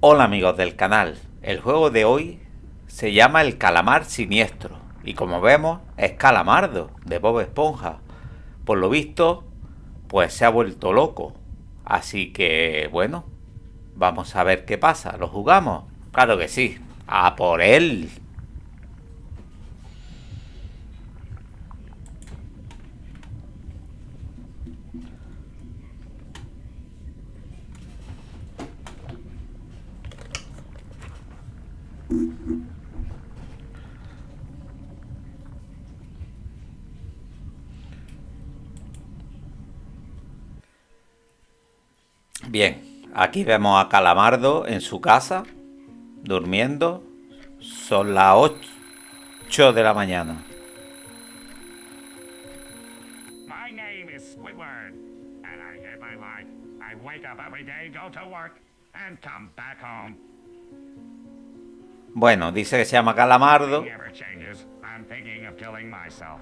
Hola amigos del canal, el juego de hoy se llama el calamar siniestro y como vemos es calamardo de Bob Esponja. Por lo visto, pues se ha vuelto loco. Así que bueno, vamos a ver qué pasa. ¿Lo jugamos? Claro que sí. A por él. Bien, aquí vemos a Calamardo en su casa, durmiendo. Son las 8 de la mañana. My name is Squidward, and I hate my life. I wake up every day, go to work, and come back home. Bueno, dice que se llama Calamardo. Never changes. I'm thinking of killing myself.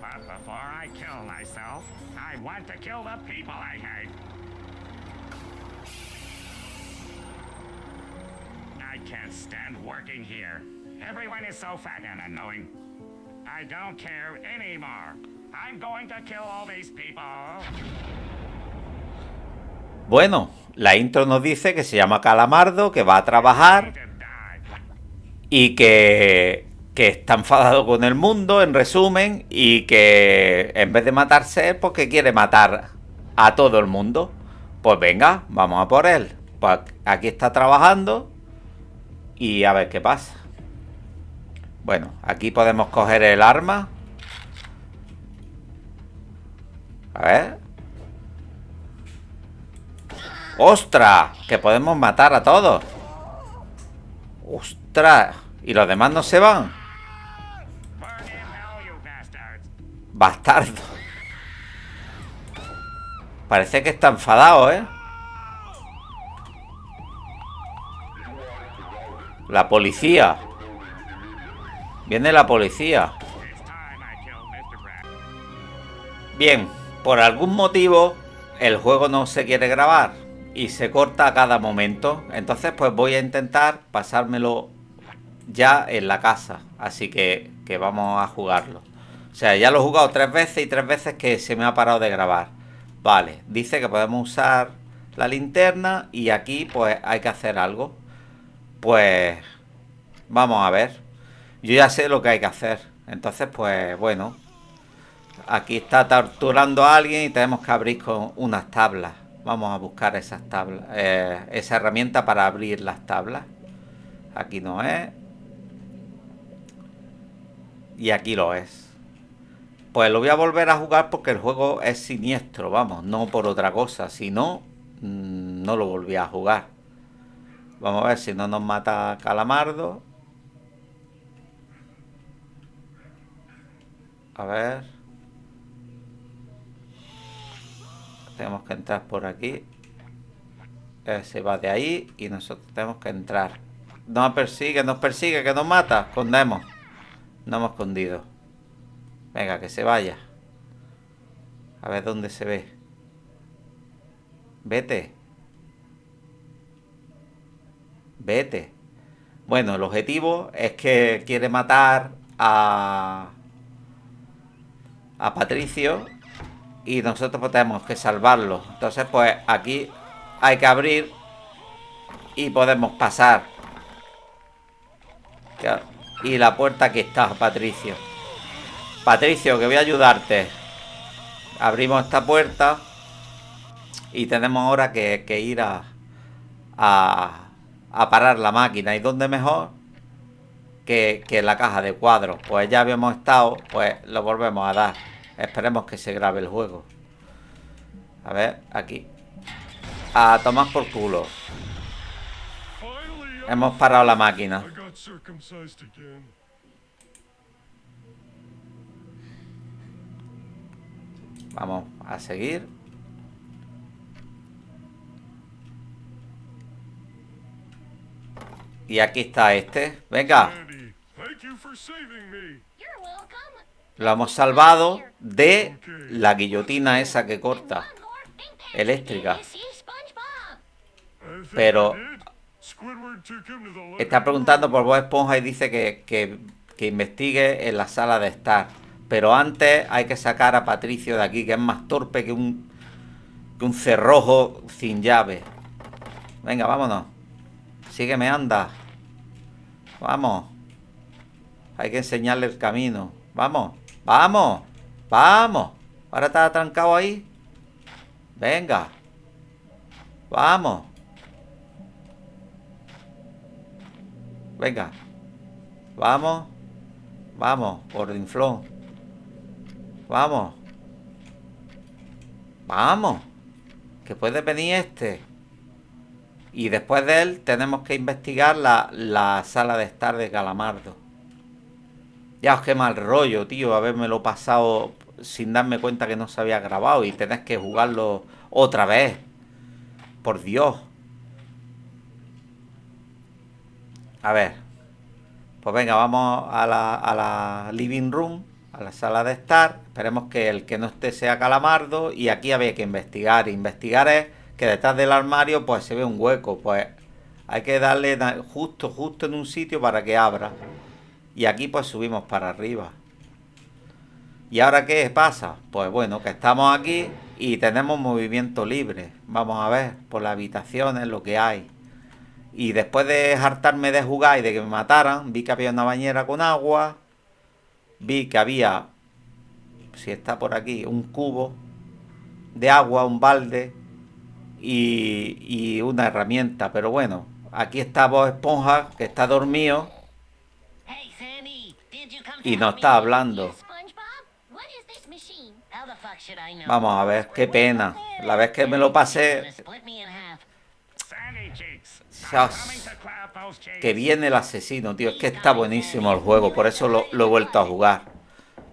But before I kill myself, I want to kill the people I hate. Can't stand working here. Everyone is so fat and annoying. I don't care anymore. I'm going to kill all these people. Bueno, la intro nos dice que se llama Calamardo, que va a trabajar y que, que está enfadado con el mundo, en resumen, y que en vez de matarse él, pues que quiere matar a todo el mundo. Pues venga, vamos a por él. Pues aquí está trabajando y a ver qué pasa. Bueno, aquí podemos coger el arma. A ver. ¡Ostras! Que podemos matar a todos. ¡Ostras! ¿Y los demás no se van? Bastardo. Parece que está enfadado, ¿eh? La policía. Viene la policía. Bien, por algún motivo el juego no se quiere grabar y se corta a cada momento. Entonces pues voy a intentar pasármelo ya en la casa. Así que, que vamos a jugarlo. O sea, ya lo he jugado tres veces y tres veces que se me ha parado de grabar. Vale, dice que podemos usar la linterna y aquí pues hay que hacer algo. Pues vamos a ver. Yo ya sé lo que hay que hacer. Entonces pues bueno, Aquí está torturando a alguien y tenemos que abrir con unas tablas. Vamos a buscar esas tablas, eh, esa herramienta para abrir las tablas. Aquí no es. Y aquí lo es. Pues lo voy a volver a jugar porque el juego es siniestro, vamos, no por otra cosa. Si no, mm, no lo volví a jugar. Vamos a ver si no nos mata Calamardo. A ver. Tenemos que entrar por aquí. Él se va de ahí y nosotros tenemos que entrar. Nos persigue, nos persigue, que nos mata. Escondemos. No hemos escondido. Venga, que se vaya. A ver dónde se ve. Vete. Vete. Bueno, el objetivo es que quiere matar a... A Patricio y nosotros pues tenemos que salvarlo. Entonces, pues aquí hay que abrir y podemos pasar. Y la puerta aquí está, Patricio. Patricio, que voy a ayudarte. Abrimos esta puerta y tenemos ahora que, que ir a, a, a parar la máquina. ¿Y dónde mejor? Que, que la caja de cuadros. Pues ya habíamos estado, pues lo volvemos a dar. Esperemos que se grabe el juego. A ver, aquí. A tomar por culo. Hemos parado la máquina. Vamos a seguir. Y aquí está este. Venga, lo hemos salvado de la guillotina esa que corta. Eléctrica. Pero- Está preguntando room. por Bob Esponja y dice que, que- que investigue en la sala de estar. Pero antes hay que sacar a Patricio de aquí, que es más torpe que un, que un cerrojo sin llave. Venga, vámonos. Sígueme, anda. Vamos. Hay que enseñarle el camino. Vamos, vamos, vamos. Ahora está atrancado ahí. Venga. Vamos. Venga. Vamos. Vamos, gordinflón. Vamos. Vamos. Que puede venir este. Y después de él tenemos que investigar la, la sala de estar de Calamardo. Ya os qué mal rollo, tío, habérmelo pasado sin darme cuenta que no se había grabado y tenés que jugarlo otra vez. Por Dios. A ver. Pues venga, vamos a la, a la living room, a la sala de estar. Esperemos que el que no esté sea Calamardo. Y aquí había que investigar. Investigar es que detrás del armario pues se ve un hueco. Pues hay que darle da- justo, justo en un sitio para que abra. Y aquí pues subimos para arriba. ¿Y ahora qué pasa? Pues bueno, que estamos aquí y tenemos movimiento libre. Vamos a ver por las habitaciones lo que hay. Y después de hartarme de jugar y de que me mataran, vi que había una bañera con agua. Vi que había, si está por aquí, un cubo de agua, un balde y, y una herramienta. Pero bueno, aquí está Bob Esponja, que está dormido. Y no está hablando. Vamos a ver, qué pena. La vez que me lo pasé, que viene el asesino, tío. Es que está buenísimo el juego, por eso lo, lo he vuelto a jugar.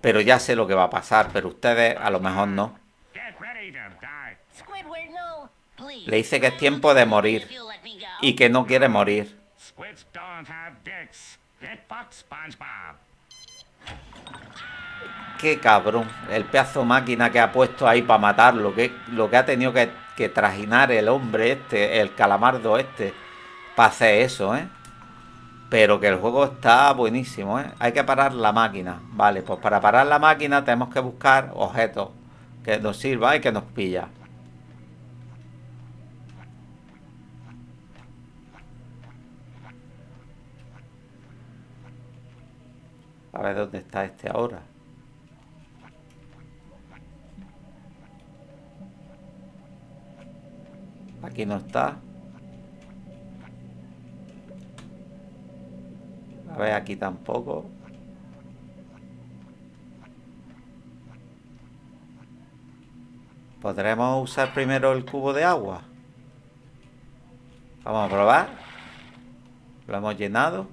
Pero ya sé lo que va a pasar, pero ustedes a lo mejor no. Get ready to die. Squidward, no. Please. Le dice que es tiempo de morir y que no quiere morir. Qué cabrón, el pedazo máquina que ha puesto ahí para matarlo, que, lo que ha tenido que, que trajinar el hombre este, el calamardo este, para hacer eso, ¿eh? Pero que el juego está buenísimo, ¿eh? Hay que parar la máquina. Vale, pues para parar la máquina tenemos que buscar objetos que nos sirva y que nos pilla. A ver dónde está este ahora. Aquí no está. A ver, aquí tampoco. ¿Podremos usar primero el cubo de agua? Vamos a probar. Lo hemos llenado.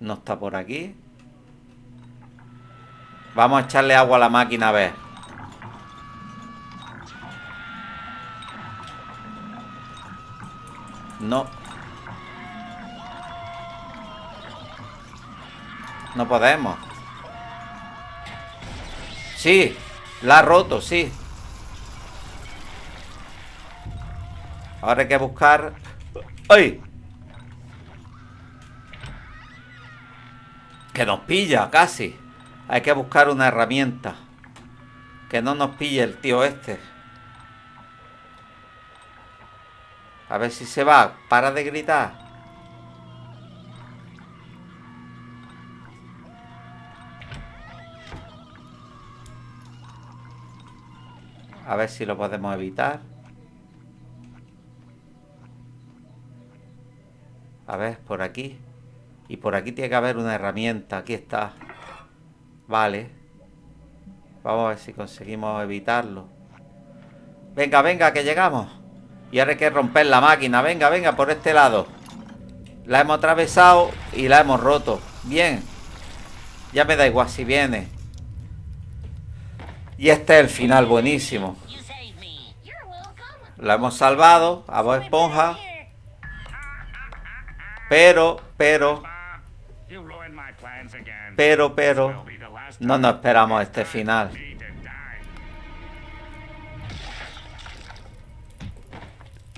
No está por aquí. Vamos a echarle agua a la máquina a ver. No. No podemos. Sí, la ha roto, sí. Ahora hay que buscar... ¡Ay! Que nos pilla, casi. Hay que buscar una herramienta. Que no nos pille el tío este. A ver si se va. Para de gritar. A ver si lo podemos evitar. A ver, por aquí. Y por aquí tiene que haber una herramienta. Aquí está. Vale. Vamos a ver si conseguimos evitarlo. Venga, venga, que llegamos. Y ahora hay que romper la máquina. Venga, venga, por este lado. La hemos atravesado y la hemos roto. Bien. Ya me da igual si viene. Y este es el final buenísimo. La hemos salvado a Bob Esponja. Pero, pero, pero, pero. No nos esperamos este final.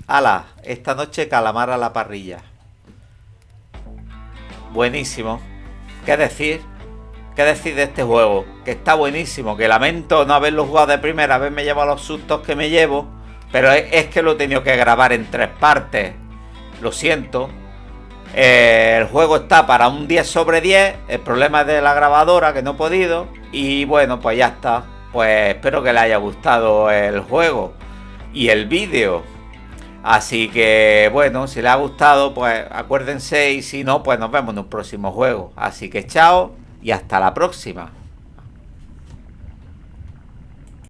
Ala, esta noche calamar a la parrilla. Buenísimo. ¿Qué decir? ¿Qué decir de este juego? Que está buenísimo, que lamento no haberlo jugado de primera vez, me llevo los sustos que me llevo, pero es, que lo he tenido que grabar en tres partes. Lo siento. Eh, el juego está para un 10 sobre 10, el problema es de la grabadora que no he podido, y bueno, pues ya está. Pues espero que le haya gustado el juego y el vídeo. Así que bueno, si les ha gustado, pues acuérdense y si no, pues nos vemos en un próximo juego. Así que chao y hasta la próxima.